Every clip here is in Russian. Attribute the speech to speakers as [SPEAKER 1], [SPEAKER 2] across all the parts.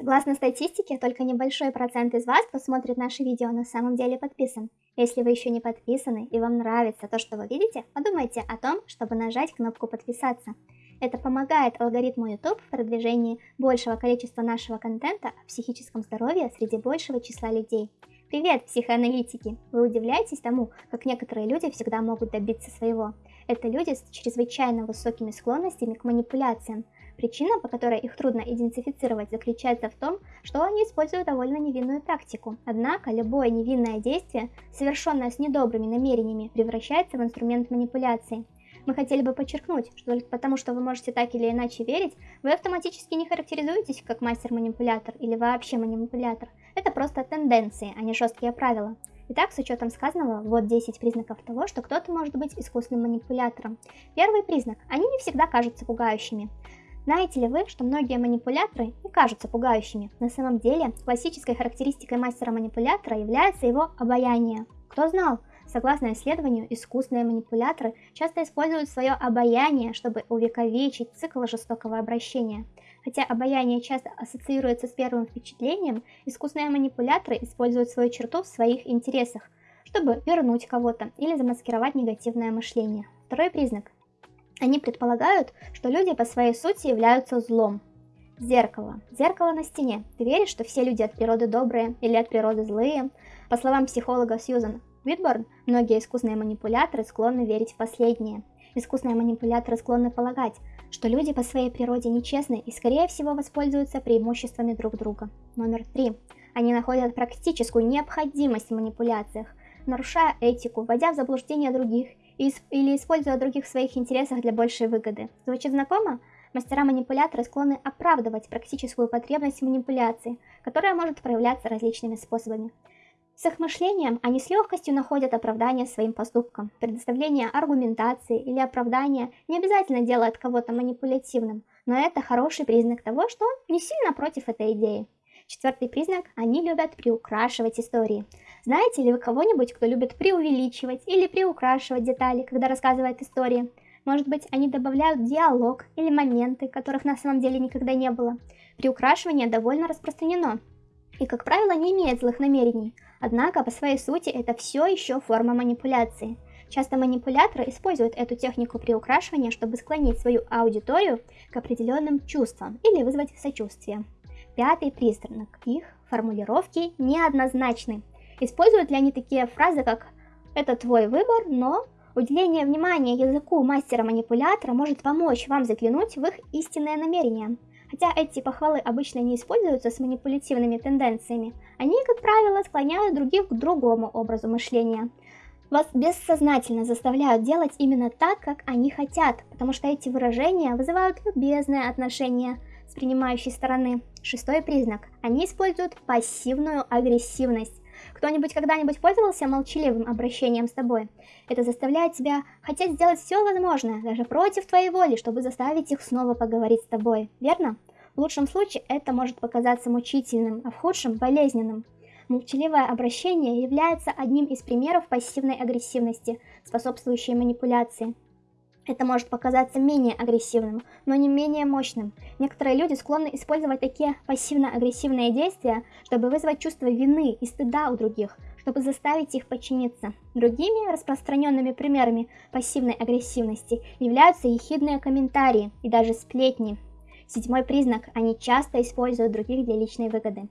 [SPEAKER 1] Согласно статистике, только небольшой процент из вас, кто смотрит наши видео, на самом деле подписан. Если вы еще не подписаны и вам нравится то, что вы видите, подумайте о том, чтобы нажать кнопку подписаться. Это помогает алгоритму YouTube в продвижении большего количества нашего контента о психическом здоровье среди большего числа людей. Привет, психоаналитики! Вы удивляетесь тому, как некоторые люди всегда могут добиться своего? Это люди с чрезвычайно высокими склонностями к манипуляциям, Причина, по которой их трудно идентифицировать, заключается в том, что они используют довольно невинную тактику. Однако, любое невинное действие, совершенное с недобрыми намерениями, превращается в инструмент манипуляции. Мы хотели бы подчеркнуть, что только потому, что вы можете так или иначе верить, вы автоматически не характеризуетесь как мастер-манипулятор или вообще манипулятор. Это просто тенденции, а не жесткие правила. Итак, с учетом сказанного, вот 10 признаков того, что кто-то может быть искусным манипулятором. Первый признак. Они не всегда кажутся пугающими. Знаете ли вы, что многие манипуляторы не кажутся пугающими? На самом деле, классической характеристикой мастера-манипулятора является его обаяние. Кто знал? Согласно исследованию, искусные манипуляторы часто используют свое обаяние, чтобы увековечить цикл жестокого обращения. Хотя обаяние часто ассоциируется с первым впечатлением, искусные манипуляторы используют свою черту в своих интересах, чтобы вернуть кого-то или замаскировать негативное мышление. Второй признак они предполагают, что люди по своей сути являются злом. Зеркало. Зеркало на стене. Ты веришь, что все люди от природы добрые или от природы злые? По словам психолога Сьюзан Уитборн, многие искусные манипуляторы склонны верить в последнее. Искусные манипуляторы склонны полагать, что люди по своей природе нечестны и скорее всего воспользуются преимуществами друг друга. Номер три. Они находят практическую необходимость в манипуляциях, нарушая этику, вводя в заблуждение других или используя других в своих интересах для большей выгоды. Звучит знакомо? Мастера-манипуляторы склонны оправдывать практическую потребность манипуляции, которая может проявляться различными способами. С их мышлением они с легкостью находят оправдание своим поступкам. Предоставление аргументации или оправдания не обязательно делает кого-то манипулятивным, но это хороший признак того, что он не сильно против этой идеи. Четвертый признак – они любят приукрашивать истории. Знаете ли вы кого-нибудь, кто любит преувеличивать или приукрашивать детали, когда рассказывает истории? Может быть, они добавляют диалог или моменты, которых на самом деле никогда не было. Приукрашивание довольно распространено и, как правило, не имеет злых намерений. Однако, по своей сути, это все еще форма манипуляции. Часто манипуляторы используют эту технику приукрашивания, чтобы склонить свою аудиторию к определенным чувствам или вызвать сочувствие. Пятый признак. Их формулировки неоднозначны. Используют ли они такие фразы, как «это твой выбор, но…» Уделение внимания языку мастера-манипулятора может помочь вам заглянуть в их истинное намерение. Хотя эти похвалы обычно не используются с манипулятивными тенденциями, они, как правило, склоняют других к другому образу мышления. Вас бессознательно заставляют делать именно так, как они хотят, потому что эти выражения вызывают любезное отношение – с принимающей стороны. Шестой признак. Они используют пассивную агрессивность. Кто-нибудь когда-нибудь пользовался молчаливым обращением с тобой? Это заставляет тебя хотеть сделать все возможное, даже против твоей воли, чтобы заставить их снова поговорить с тобой, верно? В лучшем случае это может показаться мучительным, а в худшем – болезненным. Молчаливое обращение является одним из примеров пассивной агрессивности, способствующей манипуляции. Это может показаться менее агрессивным, но не менее мощным. Некоторые люди склонны использовать такие пассивно-агрессивные действия, чтобы вызвать чувство вины и стыда у других, чтобы заставить их подчиниться. Другими распространенными примерами пассивной агрессивности являются ехидные комментарии и даже сплетни. Седьмой признак – они часто используют других для личной выгоды.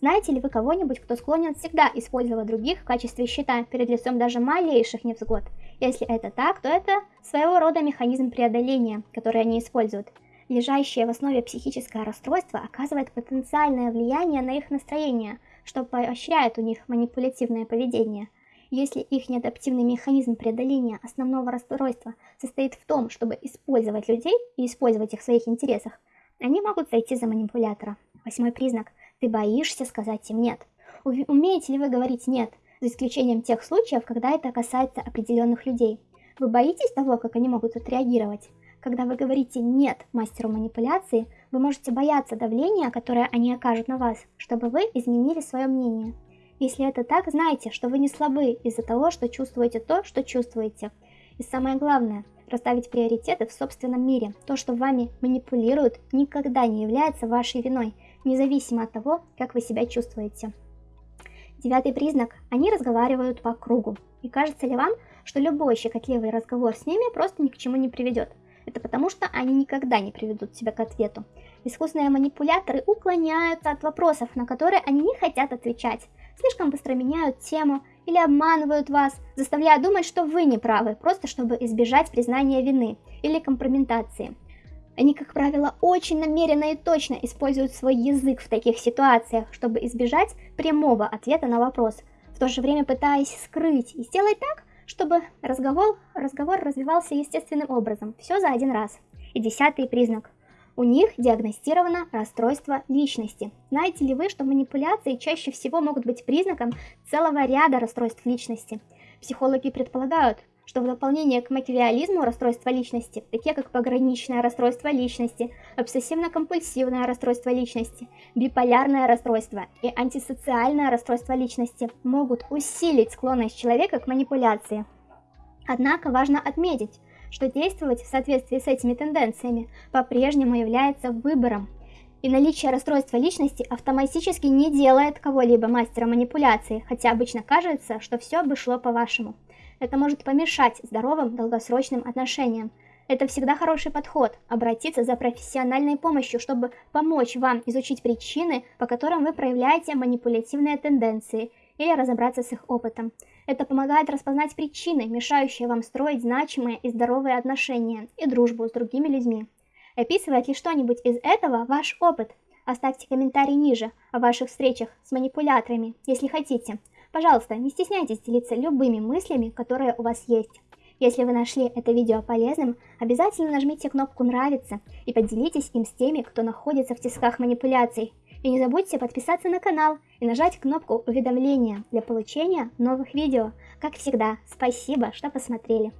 [SPEAKER 1] Знаете ли вы кого-нибудь, кто склонен всегда использовать других в качестве щита перед лицом даже малейших невзгод? Если это так, то это своего рода механизм преодоления, который они используют. Лежащее в основе психическое расстройство оказывает потенциальное влияние на их настроение, что поощряет у них манипулятивное поведение. Если их неадаптивный механизм преодоления основного расстройства состоит в том, чтобы использовать людей и использовать их в своих интересах, они могут зайти за манипулятора. Восьмой признак – ты боишься сказать им «нет». Умеете ли вы говорить «нет», за исключением тех случаев, когда это касается определенных людей? Вы боитесь того, как они могут отреагировать? Когда вы говорите «нет» мастеру манипуляции, вы можете бояться давления, которое они окажут на вас, чтобы вы изменили свое мнение. Если это так, знайте, что вы не слабы из-за того, что чувствуете то, что чувствуете. И самое главное, расставить приоритеты в собственном мире. То, что вами манипулируют, никогда не является вашей виной. независимо от того, как вы себя чувствуете. Девятый признак – они разговаривают по кругу. И кажется ли вам, что любой щекотливый разговор с ними просто ни к чему не приведет? Это потому, что они никогда не приведут себя к ответу. Искусные манипуляторы уклоняются от вопросов, на которые они не хотят отвечать, слишком быстро меняют тему или обманывают вас, заставляя думать, что вы не правы, просто чтобы избежать признания вины или компрометации. Они, как правило, очень намеренно и точно используют свой язык в таких ситуациях, чтобы избежать прямого ответа на вопрос, в то же время пытаясь скрыть и сделать так, чтобы разговор, разговор развивался естественным образом, все за один раз. И десятый признак. У них диагностировано расстройство личности. Знаете ли вы, что манипуляции чаще всего могут быть признаком целого ряда расстройств личности? Психологи предполагают, что в дополнение к макиавиализму расстройства личности, такие как пограничное расстройство личности, обсессивно-компульсивное расстройство личности, биполярное расстройство и антисоциальное расстройство личности, могут усилить склонность человека к манипуляции. Однако важно отметить, что действовать в соответствии с этими тенденциями по-прежнему является выбором, и наличие расстройства личности автоматически не делает кого-либо мастером манипуляции, хотя обычно кажется, что все бы шло по-вашему. Это может помешать здоровым долгосрочным отношениям. Это всегда хороший подход – обратиться за профессиональной помощью, чтобы помочь вам изучить причины, по которым вы проявляете манипулятивные тенденции, или разобраться с их опытом. Это помогает распознать причины, мешающие вам строить значимые и здоровые отношения и дружбу с другими людьми. Описывает ли что-нибудь из этого ваш опыт? Оставьте комментарий ниже о ваших встречах с манипуляторами, если хотите. Пожалуйста, не стесняйтесь делиться любыми мыслями, которые у вас есть. Если вы нашли это видео полезным, обязательно нажмите кнопку «Нравится» и поделитесь им с теми, кто находится в тисках манипуляций. И не забудьте подписаться на канал и нажать кнопку уведомления для получения новых видео. Как всегда, спасибо, что посмотрели.